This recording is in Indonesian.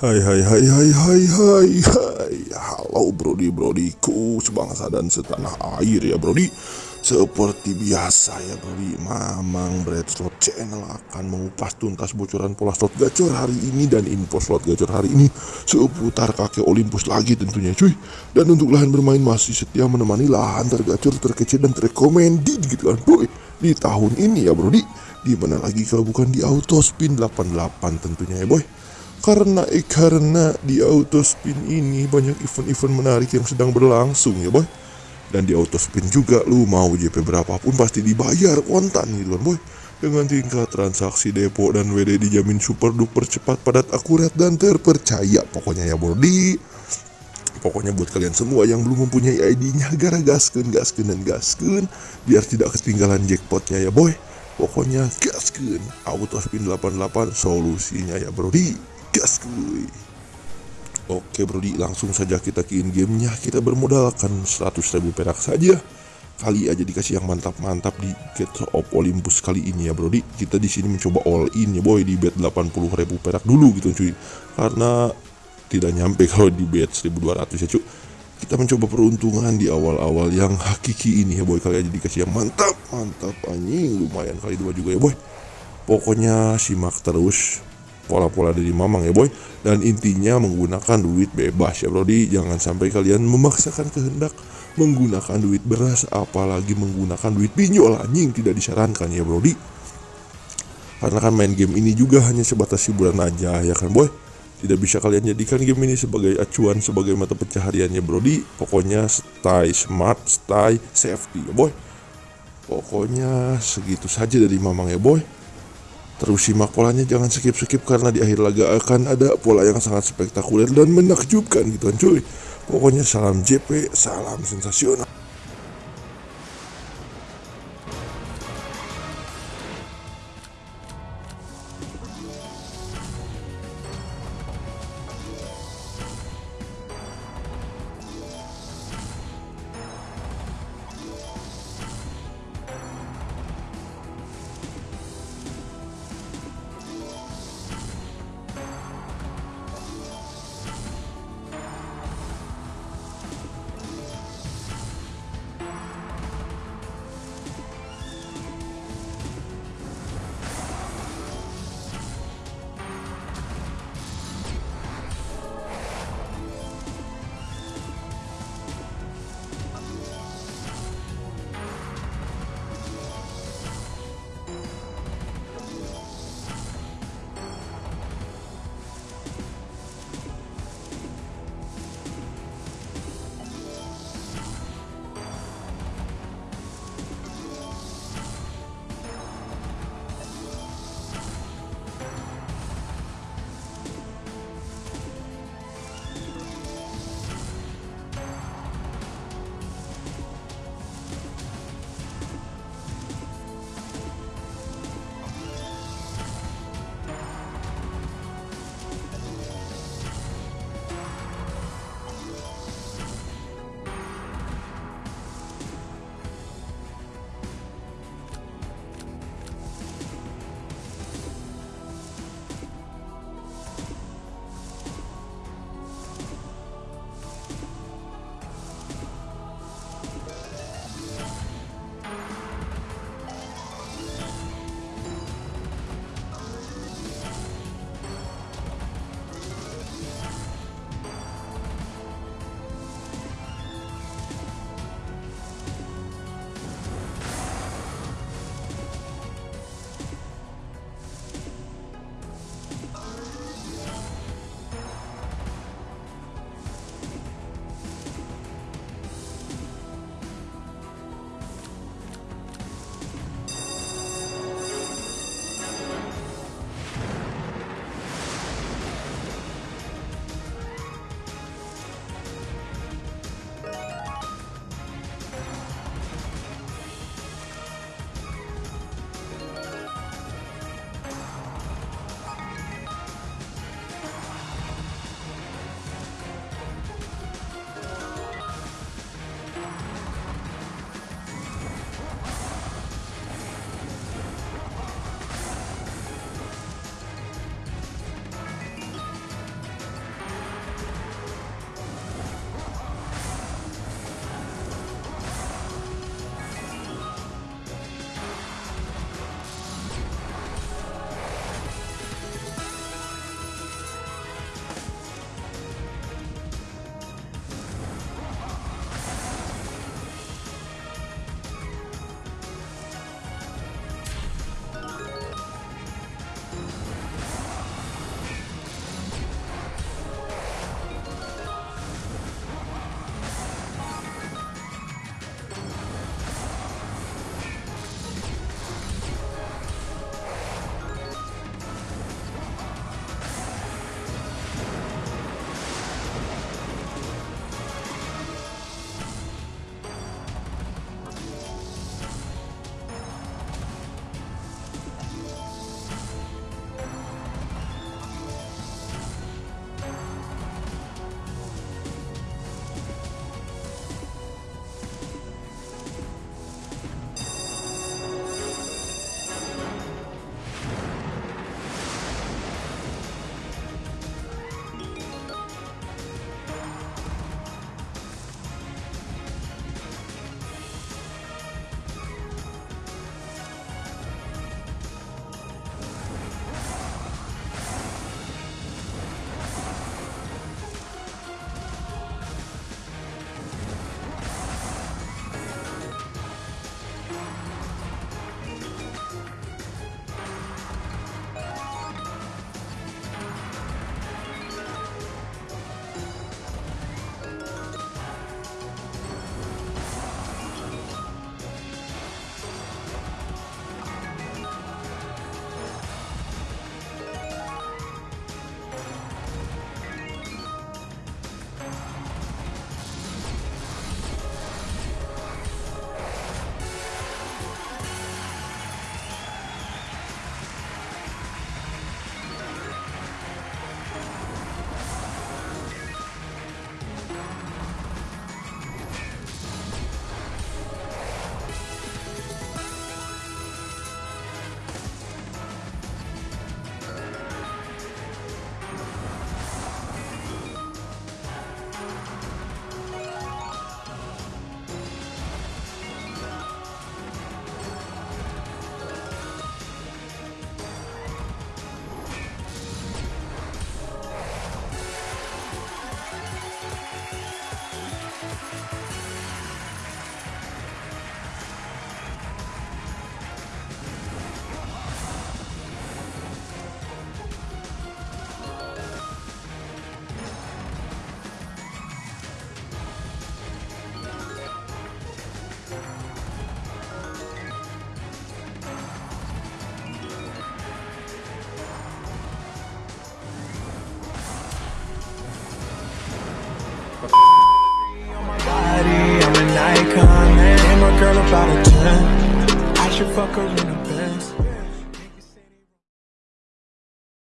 Hai hai hai hai hai hai hai. Halo brodi brodiku. Sebangsa dan setanah air ya brodi Seperti biasa ya brodi Mamang Bread Slot Channel akan mengupas tuntas bocoran pola slot gacor hari ini Dan info slot gacor hari ini Seputar kakek Olympus lagi tentunya cuy. Dan untuk lahan bermain masih setia menemani lahan tergacor terkecil dan terrekomended gitu kan boy. Di tahun ini ya brodi Di mana lagi kalau bukan di Autospin 88 tentunya ya boy karena eh, karena di autospin ini banyak event-event menarik yang sedang berlangsung ya boy. Dan di autospin juga lu mau JP berapapun pasti dibayar kontan gitu kan boy. Dengan tingkat transaksi depo dan WD dijamin super duper cepat padat akurat dan terpercaya. Pokoknya ya Bordi pokoknya buat kalian semua yang belum mempunyai ID-nya gara gaskeun gaskeun dan gaskeun biar tidak ketinggalan jackpotnya ya boy. Pokoknya gaskeun. Autospin 88 solusinya ya Brodi gas kuy Oke brodi langsung saja kita in gamenya kita bermodalkan 100 ribu perak saja. Kali aja dikasih yang mantap-mantap di Get of Olympus kali ini ya brodi kita di sini mencoba all in ya boy. Di bet 80 ribu perak dulu gitu cuy. Karena tidak nyampe kalau di bet 1200 ya cuy kita mencoba peruntungan di awal-awal yang hakiki ini ya boy. Kali aja dikasih yang mantap mantap anjing. Lumayan kali dua juga ya boy. Pokoknya simak terus pola-pola dari mamang ya boy. Dan intinya menggunakan duit bebas ya brodi jangan sampai kalian memaksakan kehendak menggunakan duit beras apalagi menggunakan duit pinjol anjing. Tidak disarankan ya brodi karena kan main game ini juga hanya sebatas hiburan aja ya kan boy? Tidak bisa kalian jadikan game ini sebagai acuan sebagai mata pencahariannya brodi pokoknya stay smart stay safety ya boy. Pokoknya segitu saja dari mamang ya boy Terus simak polanya jangan skip-skip karena di akhir laga akan ada pola yang sangat spektakuler dan menakjubkan gitu kan cuy. Pokoknya salam JP, salam sensasional. Fuck her in a bed.